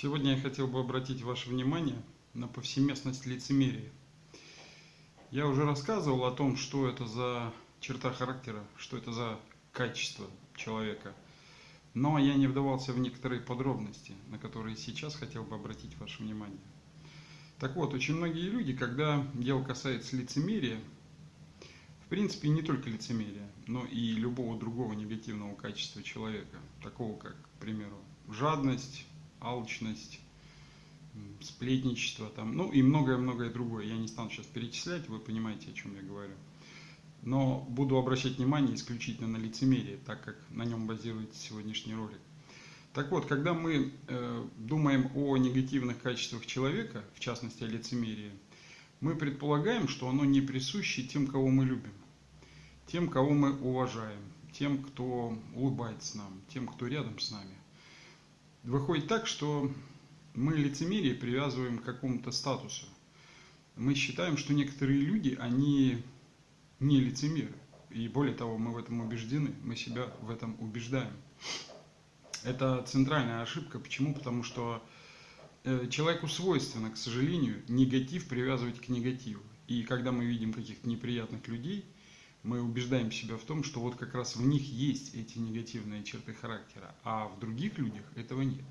Сегодня я хотел бы обратить ваше внимание на повсеместность лицемерия. Я уже рассказывал о том, что это за черта характера, что это за качество человека. Но я не вдавался в некоторые подробности, на которые сейчас хотел бы обратить ваше внимание. Так вот, очень многие люди, когда дело касается лицемерия, в принципе, не только лицемерия, но и любого другого негативного качества человека, такого как, к примеру, жадность, алчность, сплетничество, там, ну и многое-многое другое. Я не стану сейчас перечислять, вы понимаете, о чем я говорю. Но буду обращать внимание исключительно на лицемерие, так как на нем базируется сегодняшний ролик. Так вот, когда мы э, думаем о негативных качествах человека, в частности о лицемерии, мы предполагаем, что оно не присуще тем, кого мы любим, тем, кого мы уважаем, тем, кто улыбается нам, тем, кто рядом с нами. Выходит так, что мы лицемерие привязываем к какому-то статусу. Мы считаем, что некоторые люди, они не лицемеры. И более того, мы в этом убеждены, мы себя в этом убеждаем. Это центральная ошибка. Почему? Потому что э, человеку свойственно, к сожалению, негатив привязывать к негативу. И когда мы видим каких-то неприятных людей, мы убеждаем себя в том, что вот как раз в них есть эти негативные черты характера, а в других людях этого нет.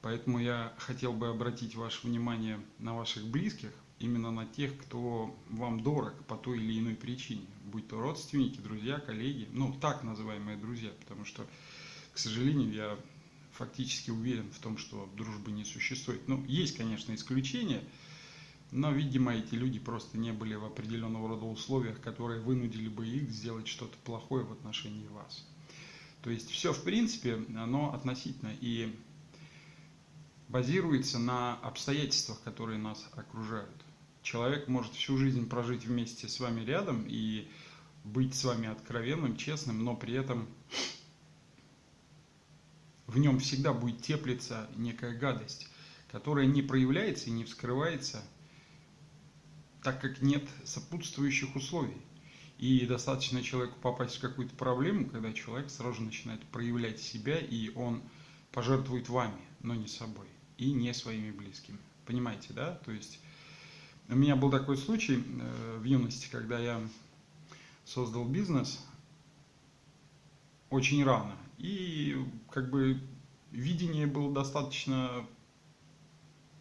Поэтому я хотел бы обратить ваше внимание на ваших близких, именно на тех, кто вам дорог по той или иной причине, будь то родственники, друзья, коллеги, ну так называемые друзья, потому что, к сожалению, я фактически уверен в том, что дружбы не существует. Ну, есть, конечно, исключения, но, видимо, эти люди просто не были в определенного рода условиях, которые вынудили бы их сделать что-то плохое в отношении вас. То есть все, в принципе, оно относительно. И базируется на обстоятельствах, которые нас окружают. Человек может всю жизнь прожить вместе с вами рядом и быть с вами откровенным, честным, но при этом в нем всегда будет теплиться некая гадость, которая не проявляется и не вскрывается, так как нет сопутствующих условий. И достаточно человеку попасть в какую-то проблему, когда человек сразу начинает проявлять себя, и он пожертвует вами, но не собой и не своими близкими. Понимаете, да? То есть у меня был такой случай э, в юности, когда я создал бизнес очень рано. И как бы видение было достаточно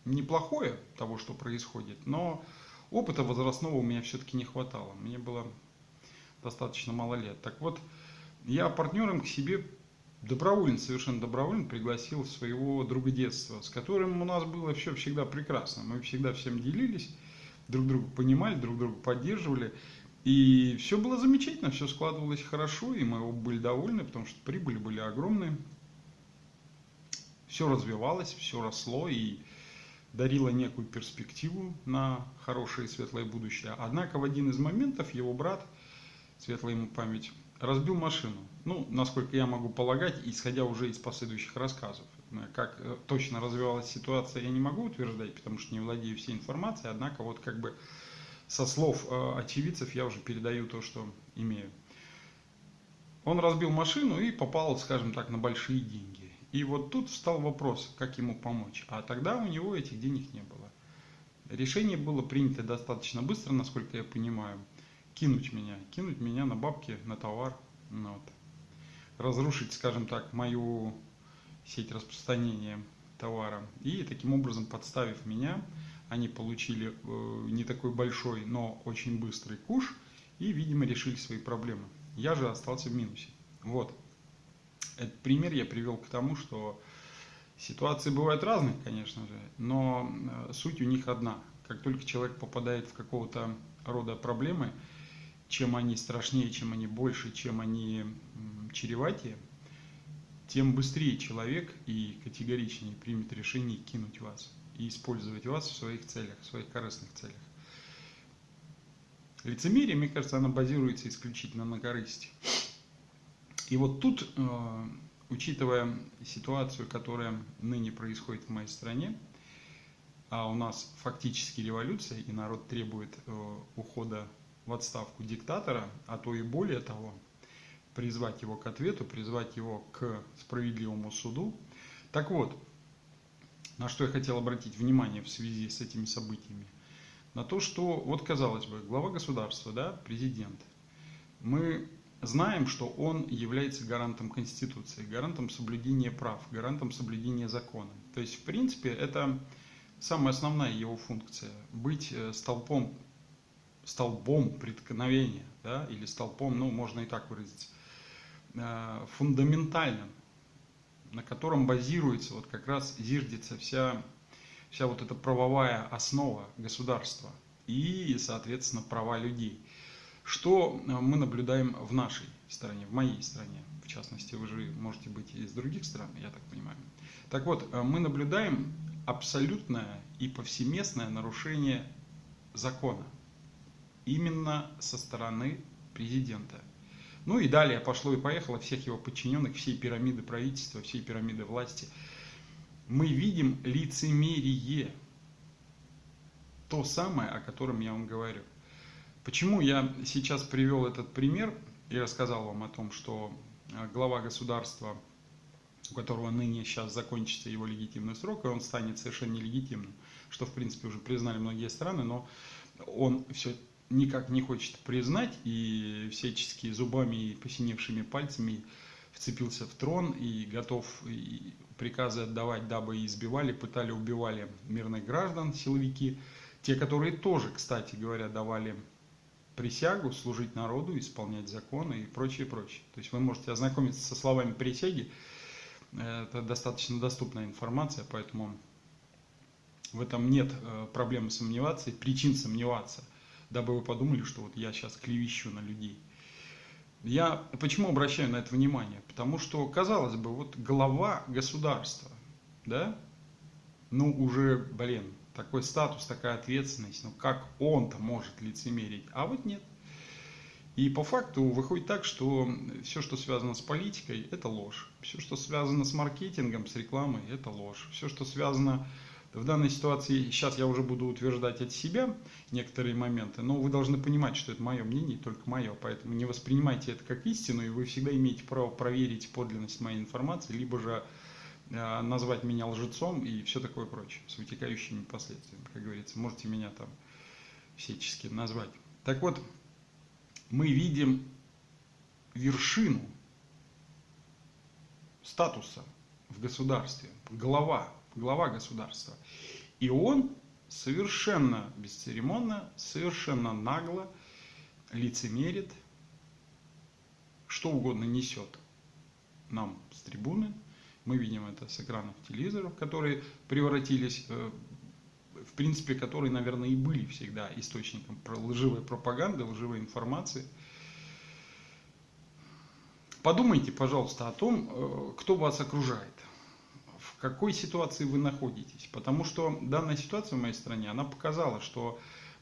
неплохое того, что происходит, но опыта возрастного у меня все-таки не хватало. Мне было достаточно мало лет. Так вот, я партнером к себе добровольно, совершенно добровольно пригласил своего друга детства, с которым у нас было все всегда прекрасно. Мы всегда всем делились, друг друга понимали, друг друга поддерживали. И все было замечательно, все складывалось хорошо, и мы были довольны, потому что прибыли были огромные. Все развивалось, все росло и дарило некую перспективу на хорошее и светлое будущее. Однако в один из моментов его брат, светлая ему память, разбил машину. Ну, насколько я могу полагать, исходя уже из последующих рассказов. Как э, точно развивалась ситуация, я не могу утверждать, потому что не владею всей информацией, однако вот как бы со слов э, очевидцев я уже передаю то, что имею. Он разбил машину и попал, скажем так, на большие деньги. И вот тут встал вопрос, как ему помочь. А тогда у него этих денег не было. Решение было принято достаточно быстро, насколько я понимаю кинуть меня, кинуть меня на бабки, на товар, ну, вот. разрушить, скажем так, мою сеть распространения товара. И таким образом, подставив меня, они получили э, не такой большой, но очень быстрый куш и, видимо, решили свои проблемы. Я же остался в минусе. Вот. Этот пример я привел к тому, что ситуации бывают разные, конечно же, но э, суть у них одна. Как только человек попадает в какого-то рода проблемы, чем они страшнее, чем они больше, чем они чреватее, тем быстрее человек и категоричнее примет решение кинуть вас и использовать вас в своих целях, в своих корыстных целях. Лицемерие, мне кажется, оно базируется исключительно на корысти. И вот тут, э, учитывая ситуацию, которая ныне происходит в моей стране, а у нас фактически революция, и народ требует э, ухода в отставку диктатора, а то и более того, призвать его к ответу, призвать его к справедливому суду. Так вот, на что я хотел обратить внимание в связи с этими событиями? На то, что, вот казалось бы, глава государства, да, президент, мы знаем, что он является гарантом Конституции, гарантом соблюдения прав, гарантом соблюдения закона. То есть, в принципе, это самая основная его функция – быть э, столпом, столбом преткновения, да, или столпом, ну, можно и так выразить, э, фундаментальным, на котором базируется, вот как раз зиждется вся, вся вот эта правовая основа государства и, соответственно, права людей. Что э, мы наблюдаем в нашей стране, в моей стране, в частности, вы же можете быть из других стран, я так понимаю. Так вот, мы наблюдаем абсолютное и повсеместное нарушение закона. Именно со стороны президента. Ну и далее пошло и поехало всех его подчиненных, всей пирамиды правительства, всей пирамиды власти. Мы видим лицемерие. То самое, о котором я вам говорю. Почему я сейчас привел этот пример и рассказал вам о том, что э, глава государства у которого ныне сейчас закончится его легитимный срок, и он станет совершенно нелегитимным, что в принципе уже признали многие страны, но он все никак не хочет признать и всячески зубами и посиневшими пальцами вцепился в трон и готов приказы отдавать, дабы избивали, пытали, убивали мирных граждан, силовики, те, которые тоже, кстати говоря, давали присягу служить народу, исполнять законы и прочее, прочее. То есть вы можете ознакомиться со словами присяги, это достаточно доступная информация, поэтому в этом нет э, проблемы сомневаться и причин сомневаться, дабы вы подумали, что вот я сейчас клевещу на людей. Я почему обращаю на это внимание? Потому что, казалось бы, вот глава государства, да, ну уже, блин, такой статус, такая ответственность, ну как он-то может лицемерить? А вот нет. И по факту выходит так, что все, что связано с политикой, это ложь. Все, что связано с маркетингом, с рекламой, это ложь. Все, что связано в данной ситуации, сейчас я уже буду утверждать от себя некоторые моменты, но вы должны понимать, что это мое мнение, только мое, поэтому не воспринимайте это как истину, и вы всегда имеете право проверить подлинность моей информации, либо же назвать меня лжецом и все такое прочее, с вытекающими последствиями, как говорится, можете меня там всячески назвать. Так вот, мы видим вершину статуса в государстве, глава, глава государства. И он совершенно бесцеремонно, совершенно нагло лицемерит, что угодно несет нам с трибуны. Мы видим это с экранов телевизоров, которые превратились э, в принципе, которые, наверное, и были всегда источником лживой пропаганды, лживой информации. Подумайте, пожалуйста, о том, э, кто вас окружает, в какой ситуации вы находитесь. Потому что данная ситуация в моей стране, она показала, что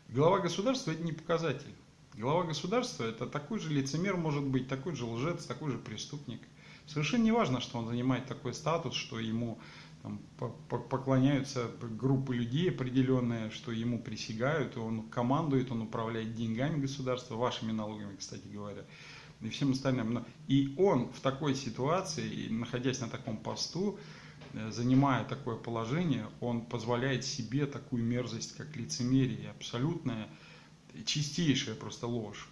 глава государства это не показатель. Глава государства это такой же лицемер может быть, такой же лжец, такой же преступник. Совершенно не важно, что он занимает такой статус, что ему там, поклоняются группы людей определенные, что ему присягают, он командует, он управляет деньгами государства, вашими налогами, кстати говоря, и всем остальным. И он в такой ситуации, находясь на таком посту, э, занимая такое положение, он позволяет себе такую мерзость, как лицемерие, абсолютная, чистейшая просто ложь,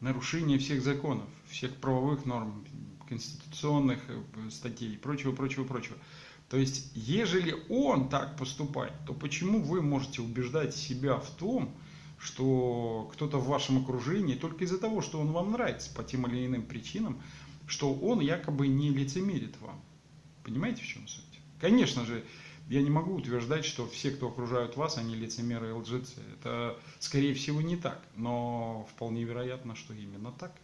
нарушение всех законов, всех правовых норм, конституционных э, статей и прочего, прочего, прочего. То есть, ежели он так поступает, то почему вы можете убеждать себя в том, что кто-то в вашем окружении только из-за того, что он вам нравится по тем или иным причинам, что он якобы не лицемерит вам. Понимаете, в чем суть? Конечно же, я не могу утверждать, что все, кто окружают вас, они лицемеры и лжецы. Это, скорее всего, не так. Но вполне вероятно, что именно так.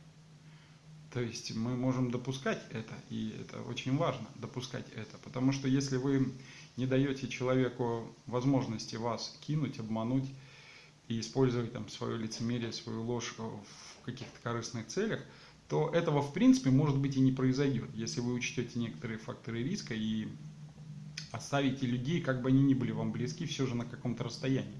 То есть мы можем допускать это, и это очень важно, допускать это. Потому что если вы не даете человеку возможности вас кинуть, обмануть и использовать там свое лицемерие, свою ложь в каких-то корыстных целях, то этого в принципе может быть и не произойдет, если вы учтете некоторые факторы риска и оставите людей, как бы они ни были вам близки, все же на каком-то расстоянии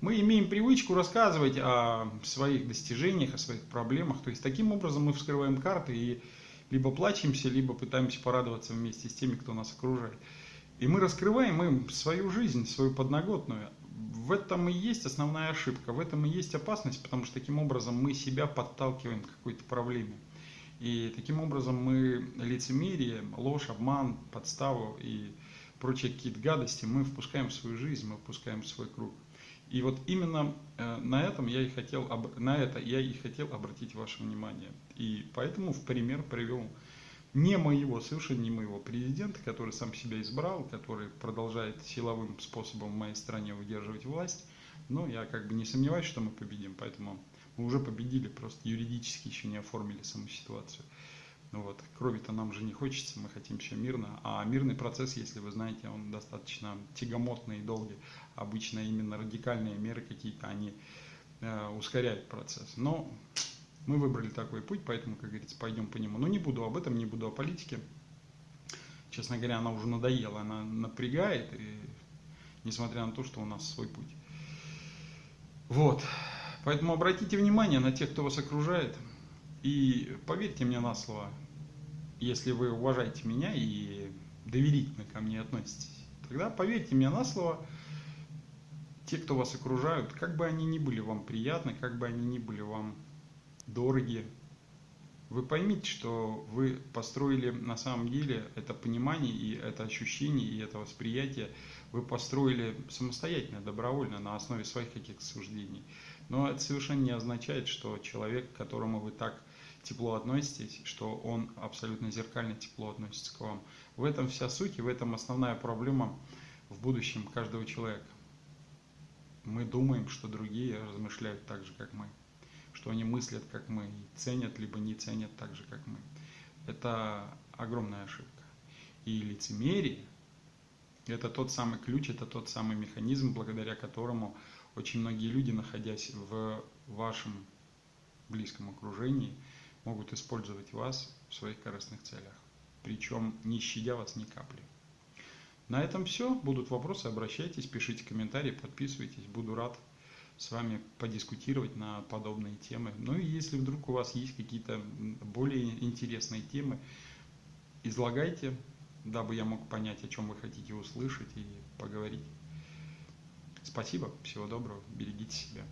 мы имеем привычку рассказывать о своих достижениях, о своих проблемах. То есть таким образом мы вскрываем карты и либо плачемся, либо пытаемся порадоваться вместе с теми, кто нас окружает. И мы раскрываем им свою жизнь, свою подноготную. В этом и есть основная ошибка, в этом и есть опасность, потому что таким образом мы себя подталкиваем к какой-то проблеме. И таким образом мы лицемерие, ложь, обман, подставу и прочие какие-то гадости мы впускаем в свою жизнь, мы впускаем в свой круг. И вот именно э, на этом я и хотел, на это я и хотел обратить ваше внимание. И поэтому в пример привел не моего, совершенно не моего президента, который сам себя избрал, который продолжает силовым способом в моей стране удерживать власть. Но я как бы не сомневаюсь, что мы победим, поэтому мы уже победили, просто юридически еще не оформили саму ситуацию. Ну вот, крови-то нам же не хочется, мы хотим все мирно. А мирный процесс, если вы знаете, он достаточно тягомотный и долгий. Обычно именно радикальные меры какие-то, они э, ускоряют процесс. Но мы выбрали такой путь, поэтому, как говорится, пойдем по нему. Но не буду об этом, не буду о политике. Честно говоря, она уже надоела, она напрягает, и, несмотря на то, что у нас свой путь. Вот. Поэтому обратите внимание на тех, кто вас окружает. И поверьте мне на слово, если вы уважаете меня и доверительно ко мне относитесь, тогда поверьте мне на слово, те, кто вас окружают, как бы они ни были вам приятны, как бы они ни были вам дороги, вы поймите, что вы построили на самом деле это понимание и это ощущение и это восприятие, вы построили самостоятельно, добровольно, на основе своих каких-то суждений. Но это совершенно не означает, что человек, которому вы так тепло относитесь, что он абсолютно зеркально тепло относится к вам. В этом вся суть и в этом основная проблема в будущем каждого человека. Мы думаем, что другие размышляют так же, как мы, что они мыслят, как мы, и ценят, либо не ценят так же, как мы. Это огромная ошибка. И лицемерие – это тот самый ключ, это тот самый механизм, благодаря которому очень многие люди, находясь в вашем близком окружении, могут использовать вас в своих корыстных целях, причем не щадя вас ни капли. На этом все. Будут вопросы, обращайтесь, пишите комментарии, подписывайтесь. Буду рад с вами подискутировать на подобные темы. Ну и если вдруг у вас есть какие-то более интересные темы, излагайте, дабы я мог понять, о чем вы хотите услышать и поговорить. Спасибо, всего доброго, берегите себя.